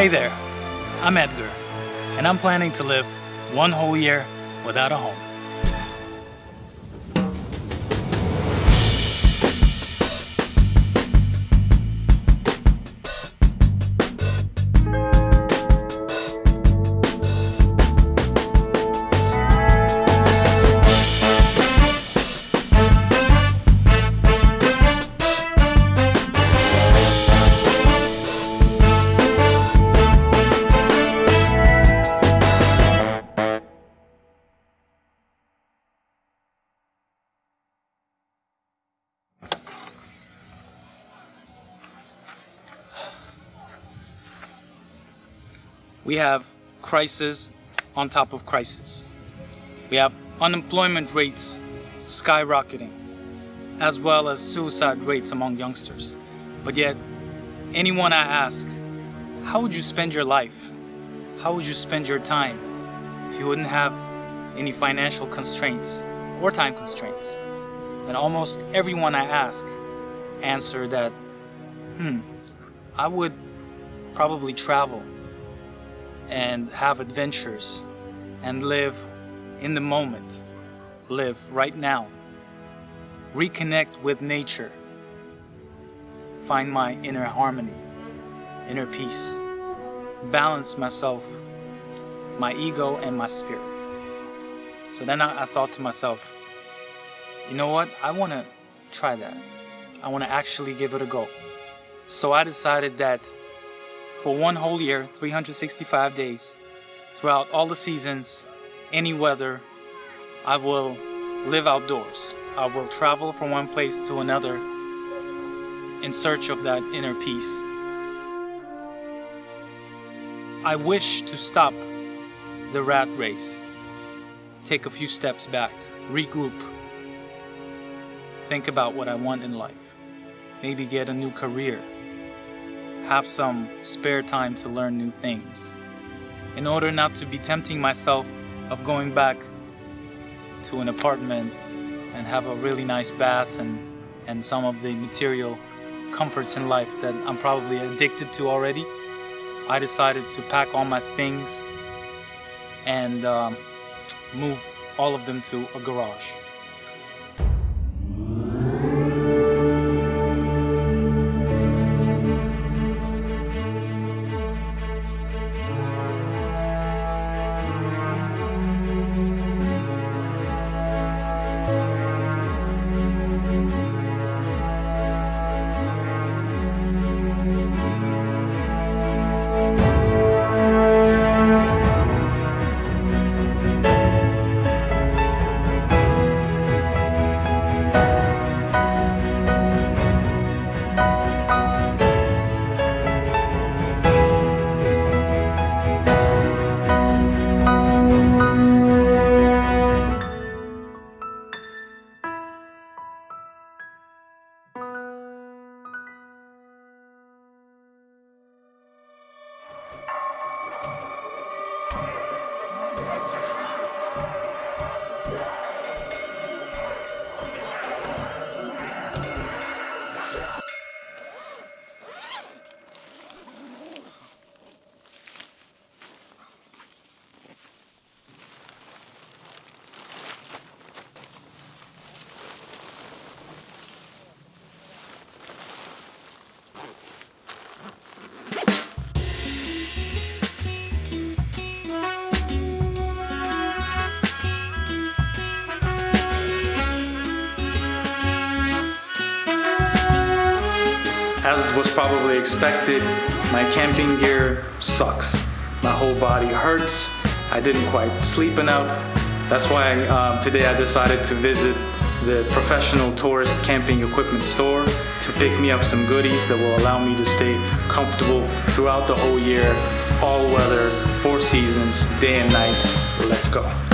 Hey there, I'm Edgar, and I'm planning to live one whole year without a home. We have crisis on top of crisis. We have unemployment rates skyrocketing, as well as suicide rates among youngsters. But yet, anyone I ask, how would you spend your life? How would you spend your time if you wouldn't have any financial constraints or time constraints? And almost everyone I ask answer that, hmm, I would probably travel and have adventures and live in the moment, live right now, reconnect with nature, find my inner harmony, inner peace, balance myself, my ego and my spirit. So then I, I thought to myself, you know what, I want to try that. I want to actually give it a go. So I decided that for one whole year, 365 days, throughout all the seasons, any weather, I will live outdoors. I will travel from one place to another in search of that inner peace. I wish to stop the rat race, take a few steps back, regroup, think about what I want in life, maybe get a new career, have some spare time to learn new things. In order not to be tempting myself of going back to an apartment and have a really nice bath and, and some of the material comforts in life that I'm probably addicted to already, I decided to pack all my things and um, move all of them to a garage. As was probably expected, my camping gear sucks. My whole body hurts. I didn't quite sleep enough. That's why um, today I decided to visit the professional tourist camping equipment store to pick me up some goodies that will allow me to stay comfortable throughout the whole year, all weather, four seasons, day and night. Let's go.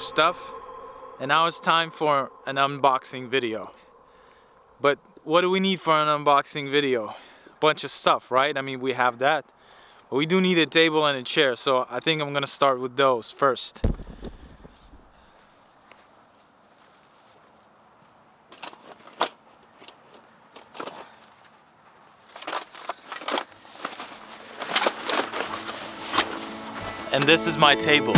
Stuff and now it's time for an unboxing video. But what do we need for an unboxing video? Bunch of stuff, right? I mean, we have that. But we do need a table and a chair, so I think I'm gonna start with those first. And this is my table.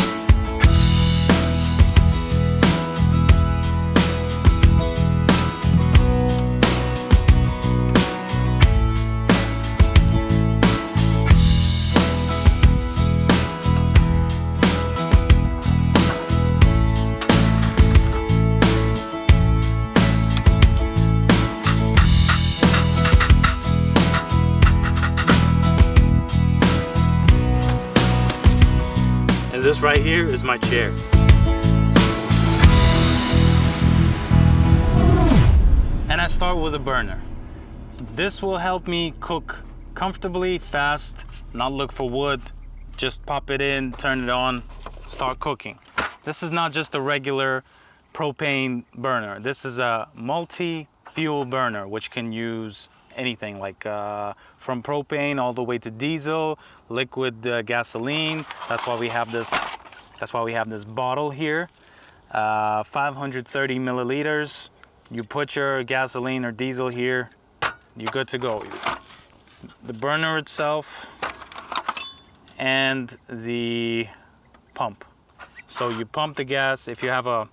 Here is my chair. And I start with a burner. This will help me cook comfortably, fast, not look for wood, just pop it in, turn it on, start cooking. This is not just a regular propane burner. This is a multi-fuel burner, which can use anything like uh, from propane all the way to diesel, liquid uh, gasoline. That's why we have this. That's why we have this bottle here, uh, 530 milliliters. You put your gasoline or diesel here, you're good to go. The burner itself and the pump. So you pump the gas. If you have a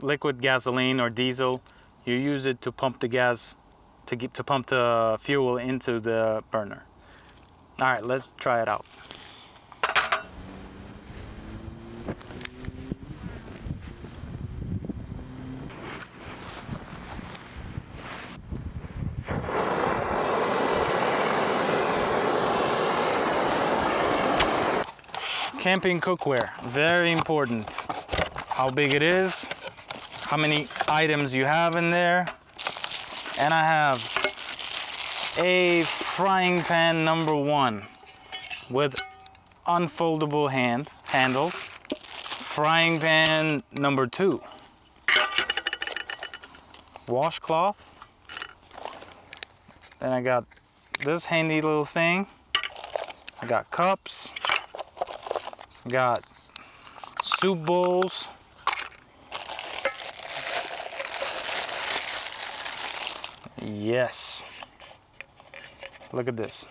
liquid gasoline or diesel, you use it to pump the gas to get to pump the fuel into the burner. All right, let's try it out. Camping cookware, very important. How big it is, how many items you have in there, and I have a frying pan number one with unfoldable hand handles. Frying pan number two. Washcloth. Then I got this handy little thing. I got cups. Got soup bowls. Yes. Look at this.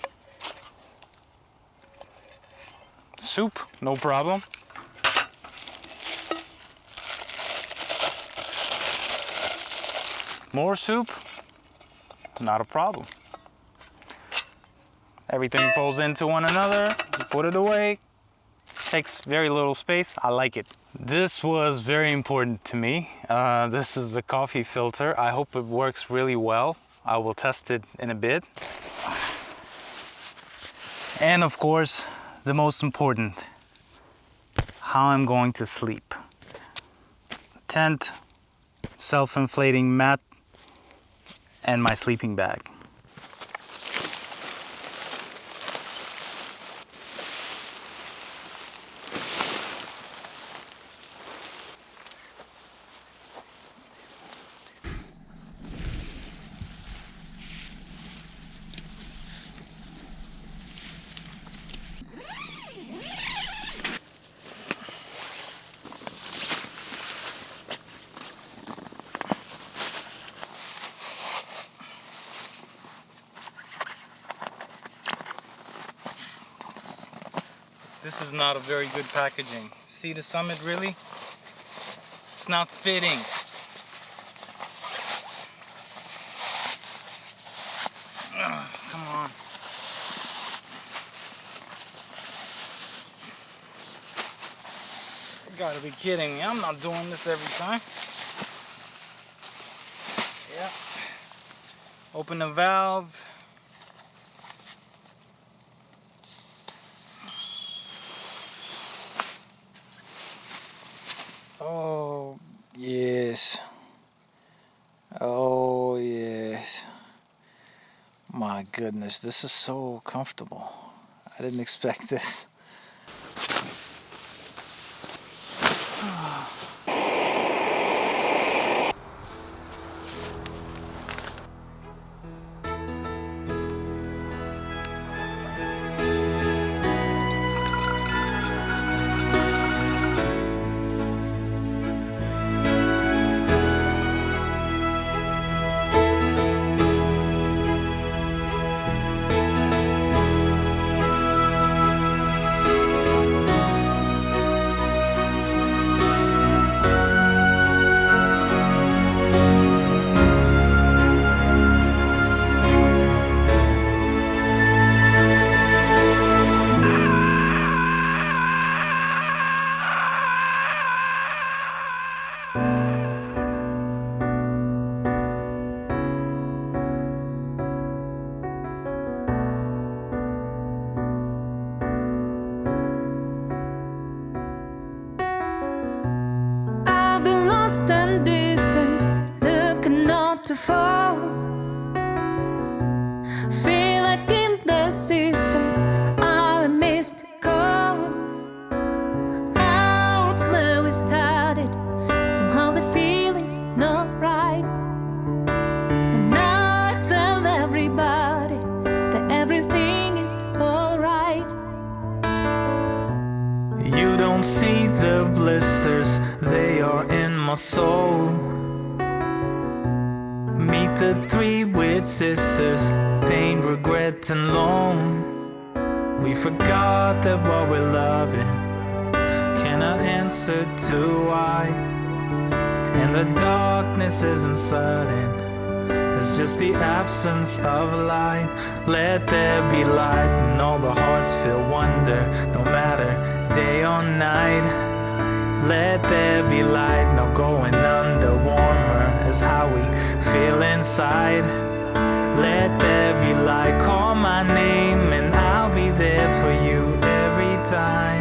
Soup, no problem. More soup, not a problem. Everything falls into one another, put it away, takes very little space, I like it. This was very important to me. Uh, this is a coffee filter. I hope it works really well. I will test it in a bit. And of course, the most important, how I'm going to sleep. Tent, self-inflating mat, and my sleeping bag. This is not a very good packaging. Sea to Summit really? It's not fitting. Come on. Gotta be kidding me. I'm not doing this every time. Yeah. Open the valve. Oh, yes. Oh, yes. My goodness, this is so comfortable. I didn't expect this. And distant, looking not too far. Feel like in the system, I'm a missed call. Out where we started, somehow the feeling's not right. And I tell everybody that everything is alright. You don't see the blisters, they are in my soul. Meet the three weird sisters, pain, regret, and lone. We forgot that what we're loving cannot answer to why. And the darkness isn't sudden, it's just the absence of light. Let there be light, and all the hearts feel wonder, no matter day or night. Let there be light, no going under. Warmer is how we feel inside. Let there be light, call my name, and I'll be there for you every time.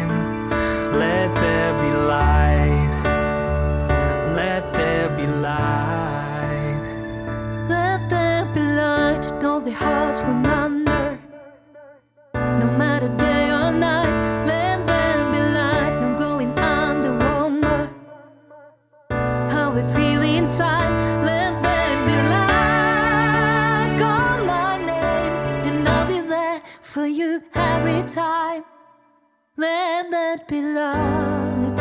For you every time. Let that be light.